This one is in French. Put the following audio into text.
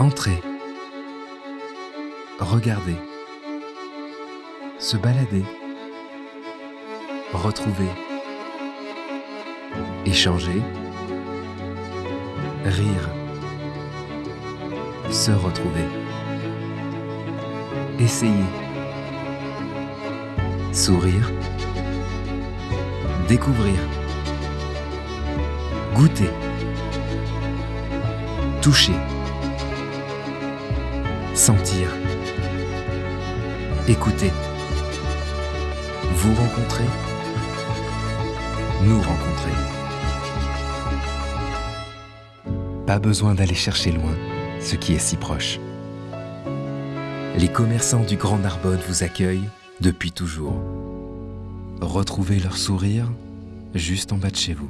Entrez. Regardez. Se balader. Retrouver. Échanger. Rire. Se retrouver. Essayer. Sourire. Découvrir. Goûter. Toucher. Sentir. Écouter. Vous rencontrer. Nous rencontrer. Pas besoin d'aller chercher loin ce qui est si proche. Les commerçants du Grand Narbonne vous accueillent depuis toujours. Retrouvez leur sourire juste en bas de chez vous.